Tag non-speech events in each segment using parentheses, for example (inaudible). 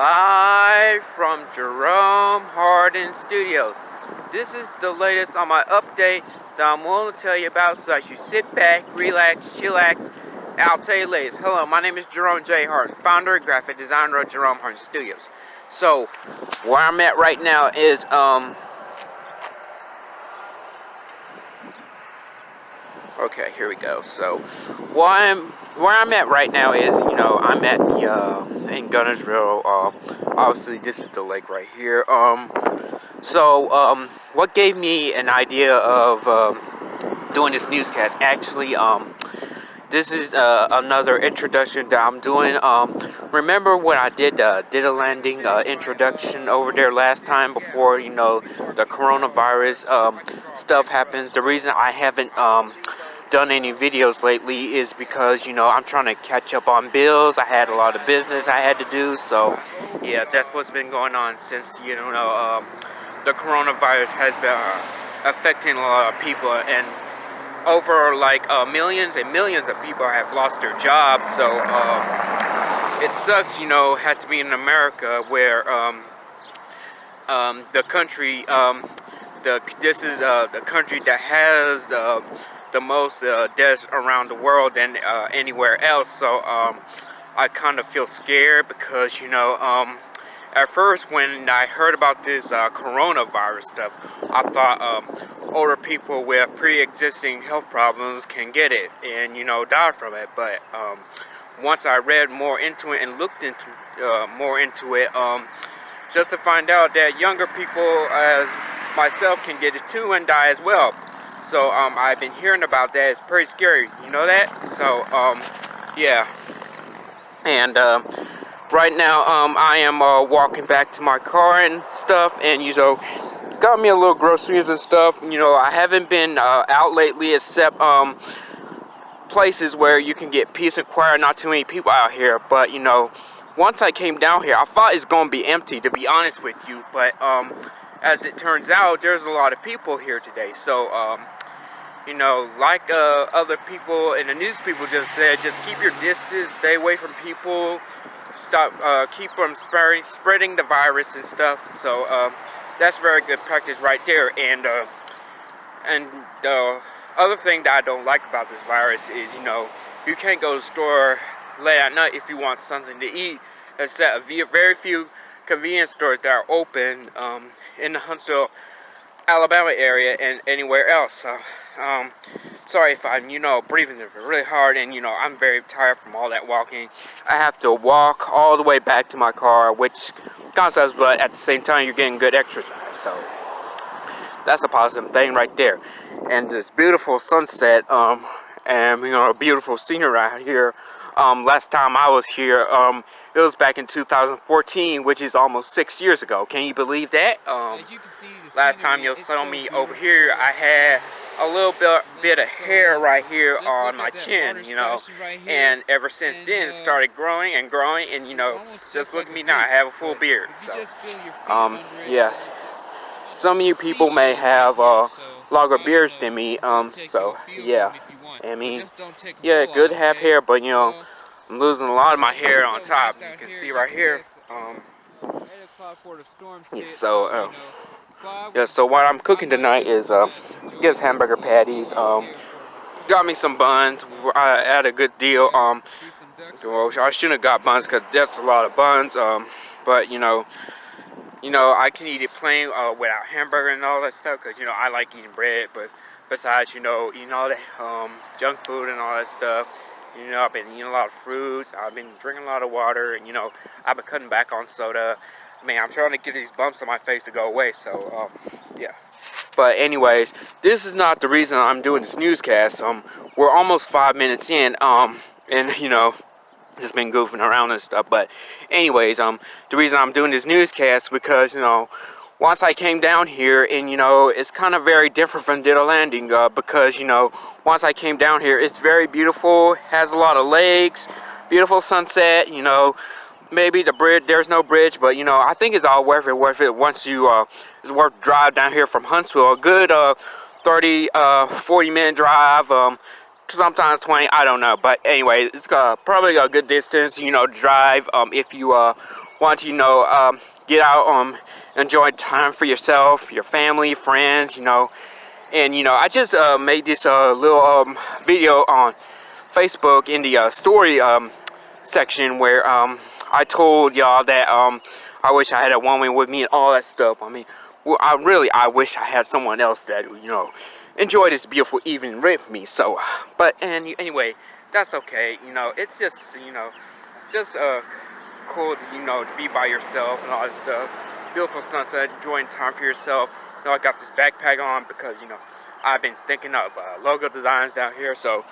live from Jerome Hardin Studios. This is the latest on my update that I'm willing to tell you about so as you sit back, relax, chillax, I'll tell you latest. Hello, my name is Jerome J. Hardin, founder and graphic designer of Jerome Hardin Studios. So, where I'm at right now is, um, Okay, here we go. So, where I'm where I'm at right now is, you know, I'm at the uh, in Guntersville. Uh, obviously, this is the lake right here. Um, so, um, what gave me an idea of um, doing this newscast? Actually, um, this is uh, another introduction that I'm doing. Um, remember when I did uh, Ditto Landing uh, introduction over there last time before you know the coronavirus um, stuff happens? The reason I haven't um, done any videos lately is because you know I'm trying to catch up on bills. I had a lot of business I had to do so yeah that's what's been going on since you know um, the coronavirus has been uh, affecting a lot of people and over like uh, millions and millions of people have lost their jobs. So um, it sucks you know had to be in America where um, um the country um, the this is uh, the country that has the the most uh, deaths around the world than uh, anywhere else. So um, I kind of feel scared because, you know, um, at first when I heard about this uh, coronavirus stuff, I thought um, older people with pre-existing health problems can get it and, you know, die from it. But um, once I read more into it and looked into uh, more into it, um, just to find out that younger people as myself can get it too and die as well. So um, I've been hearing about that. It's pretty scary. You know that? So um, yeah. And uh, right now um, I am uh, walking back to my car and stuff. And you know, got me a little groceries and stuff. You know, I haven't been uh, out lately except um, places where you can get peace and quiet. Not too many people out here. But you know, once I came down here, I thought it's going to be empty to be honest with you. But um, as it turns out, there's a lot of people here today. So, um, you know, like uh, other people in the news people just said, just keep your distance, stay away from people, stop, uh, keep from spreading, spreading the virus and stuff. So, um, that's very good practice right there. And, uh, and the other thing that I don't like about this virus is, you know, you can't go to the store late at night if you want something to eat, except very few convenience stores that are open um, in the Huntsville, Alabama area and anywhere else. So, um, sorry if I'm, you know, breathing really hard and, you know, I'm very tired from all that walking. I have to walk all the way back to my car, which sucks, but at the same time, you're getting good exercise. So, that's a positive thing right there. And this beautiful sunset, um, and, you know, a beautiful scenery out here um, last time I was here, um, it was back in 2014, which is almost six years ago. Can you believe that? Um, you see, last time you saw so me beautiful. over here, I had a little bit, bit of hair right here Just on my chin, you know, right and ever since and, then it uh, started growing and growing, and you know, just look like at me now, I have a full beard. So, um, yeah. Some of you people may have uh, longer beards than me, um, so yeah. I mean, yeah, good to have hair, but you know, I'm losing a lot of my hair on top. You can see right here. Um, yeah, so, uh, yeah, so what I'm cooking tonight is, uh, yes, hamburger patties. Um, got me some buns. I had a good deal. Um, well, I shouldn't have got buns because that's a lot of buns. Um, but you know, you know, I can eat it plain uh, without hamburger and all that stuff because you know I like eating bread, but besides, you know, eating all that um, junk food and all that stuff. You know, I've been eating a lot of fruits. I've been drinking a lot of water. And, you know, I've been cutting back on soda. Man, I'm trying to get these bumps on my face to go away. So, um, yeah. But anyways, this is not the reason I'm doing this newscast. Um, we're almost five minutes in. Um, and, you know, just been goofing around and stuff. But anyways, um, the reason I'm doing this newscast because, you know, once I came down here and you know it's kind of very different from Ditto Landing uh, because you know once I came down here it's very beautiful has a lot of lakes beautiful sunset you know maybe the bridge there's no bridge but you know I think it's all worth it worth it once you uh, it's worth drive down here from Huntsville. A good uh, 30 uh, 40 minute drive um, sometimes 20 I don't know but anyway it's uh, probably a good distance you know drive um, if you uh, want to, you know, um, get out, um, enjoy time for yourself, your family, friends, you know. And, you know, I just uh, made this uh, little um, video on Facebook in the uh, story um, section where um, I told y'all that um, I wish I had a woman with me and all that stuff. I mean, well, I really, I wish I had someone else that, you know, enjoy this beautiful evening with me. So, but, and anyway, that's okay. You know, it's just, you know, just uh, cool, to, you know, to be by yourself and all that stuff. Beautiful sunset, enjoying time for yourself. You know, I got this backpack on because, you know, I've been thinking of uh, logo designs down here. So,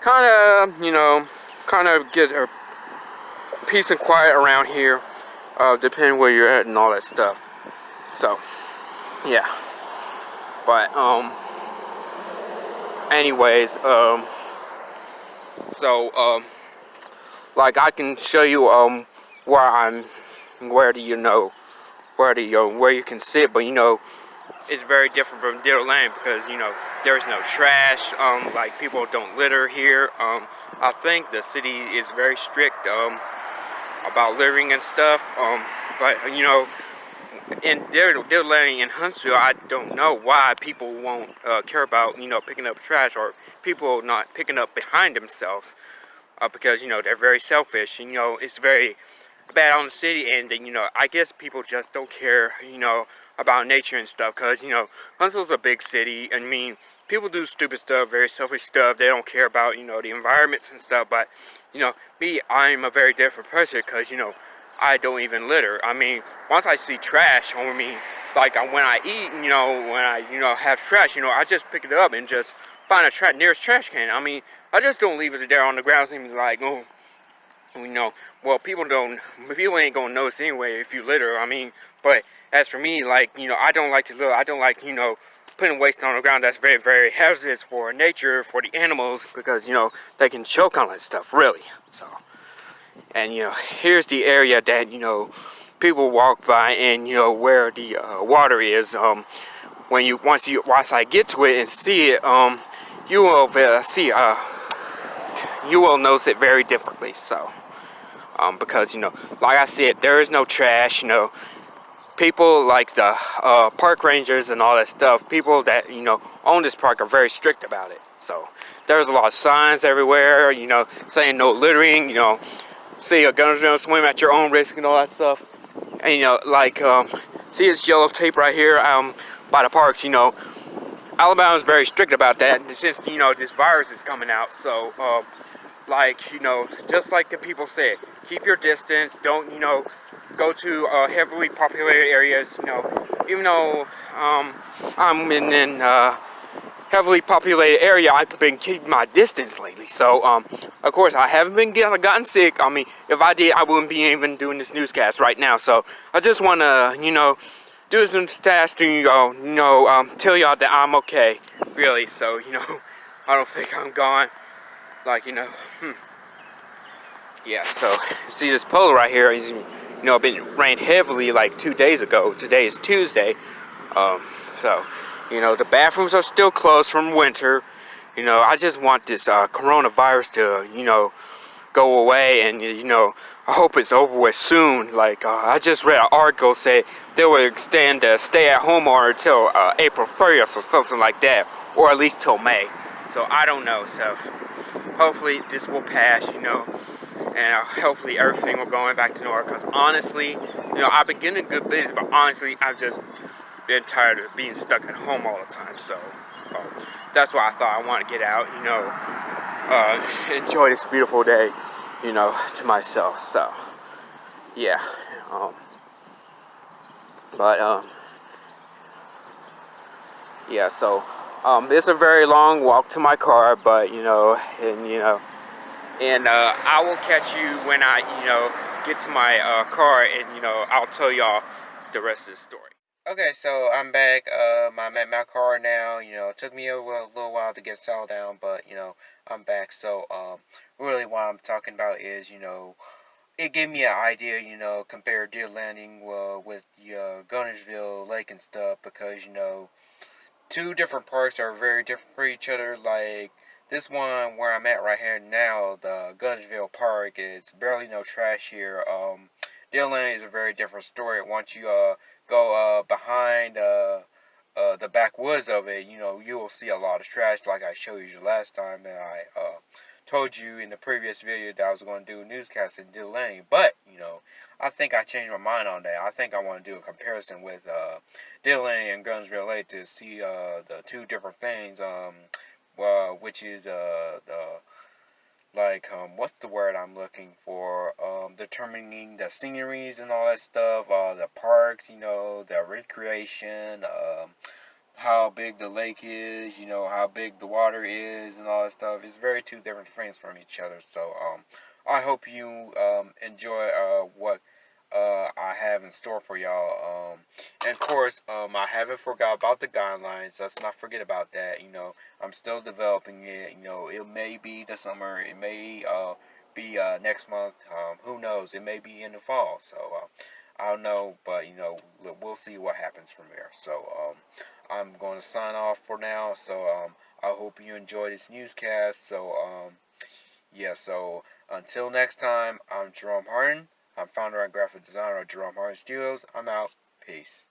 kind of, you know, kind of get a peace and quiet around here, uh, depending where you're at and all that stuff. So, yeah. But, um, anyways, um, so, um, like I can show you, um, where I'm, where do you know, where you, where you can sit, but you know, it's very different from Deer Lane because, you know, there's no trash, um, like people don't litter here, um, I think the city is very strict, um, about littering and stuff, um, but, you know, in Deer, Deer Lane in Huntsville, I don't know why people won't uh, care about, you know, picking up trash or people not picking up behind themselves uh, because, you know, they're very selfish. You know, it's very bad on the city and, then you know, I guess people just don't care, you know, about nature and stuff because, you know, Huntsville's a big city. I mean, people do stupid stuff, very selfish stuff. They don't care about, you know, the environments and stuff. But, you know, me, I'm a very different person because, you know, I don't even litter. I mean, once I see trash on me, like when I eat, you know, when I, you know, have trash, you know, I just pick it up and just find a tra nearest trash can. I mean, I just don't leave it there on the ground be like, oh, you know, well, people don't, people ain't gonna notice anyway if you litter. I mean, but as for me, like, you know, I don't like to litter. I don't like, you know, putting waste on the ground that's very, very hazardous for nature, for the animals, because, you know, they can choke on that stuff, really. So, and, you know, here's the area that, you know, people walk by and, you know, where the uh, water is. Um, when you, once you, once I get to it and see it, um, you will uh, see, uh, you will notice it very differently, so. Um, because, you know, like I said, there is no trash, you know, people like the uh, park rangers and all that stuff, people that, you know, own this park are very strict about it. So there's a lot of signs everywhere, you know, saying no littering, you know, see a gunner's gonna swim at your own risk and all that stuff. And, you know, like, um, see this yellow tape right here um, by the parks, you know, Alabama's very strict about that since, you know, this virus is coming out. So, um, like, you know, just like the people said, keep your distance, don't, you know, go to uh, heavily populated areas, you know, even though um, I'm in an uh, heavily populated area, I've been keeping my distance lately. So, um, of course, I haven't been get, gotten sick. I mean, if I did, I wouldn't be even doing this newscast right now. So, I just want to, you know, do some tasks to, you you know um, tell y'all that I'm okay, really. So, you know, (laughs) I don't think I'm gone. Like, you know, hmm. Yeah, so, see this pole right here is you know, been rained heavily like two days ago. Today is Tuesday. Um, so, you know, the bathrooms are still closed from winter. You know, I just want this uh, coronavirus to, you know, go away and, you know, I hope it's over with soon. Like, uh, I just read an article say they will extend the stay-at-home order until uh, April 30th or something like that, or at least till May. So I don't know. So hopefully this will pass, you know and uh, hopefully everything will go back to normal because honestly you know I've been getting good business but honestly I've just been tired of being stuck at home all the time so um, that's why I thought I want to get out you know uh, (laughs) enjoy this beautiful day you know to myself so yeah um, but um, yeah so um, it's a very long walk to my car but you know and you know and uh, I will catch you when I, you know, get to my uh, car and, you know, I'll tell y'all the rest of the story. Okay, so I'm back. Um, I'm at my car now. You know, it took me a little, while to get settled down, but, you know, I'm back. So, um, really what I'm talking about is, you know, it gave me an idea, you know, compare Ditto Landing uh, with uh, Guntersville Lake and stuff because, you know, two different parks are very different for each other. Like, this one where I'm at right here now, the Guntersville Park, is barely no trash here. Um, Deer is a very different story. Once you uh, go uh, behind uh, uh, the backwoods of it, you know, you will see a lot of trash like I showed you last time and I uh, told you in the previous video that I was going to do a newscast in Deer But, you know, I think I changed my mind on that. I think I want to do a comparison with uh, Deer and Guntersville Lake to see uh, the two different things, um, uh, which is uh, the like um, what's the word I'm looking for? Um, determining the sceneries and all that stuff, uh, the parks, you know, the recreation, um, how big the lake is, you know, how big the water is, and all that stuff. It's very two different things from each other. So um, I hope you um, enjoy uh, what uh, I have in store for y'all. Um, and of course, um, I haven't forgot about the guidelines. Let's not forget about that. You know, I'm still developing it. You know, it may be the summer. It may uh, be uh, next month. Um, who knows? It may be in the fall. So uh, I don't know, but you know, we'll see what happens from there. So um, I'm going to sign off for now. So um, I hope you enjoy this newscast. So um, yeah. So until next time, I'm Jerome Harden. I'm founder and graphic designer of Jerome Harden Studios. I'm out. Peace.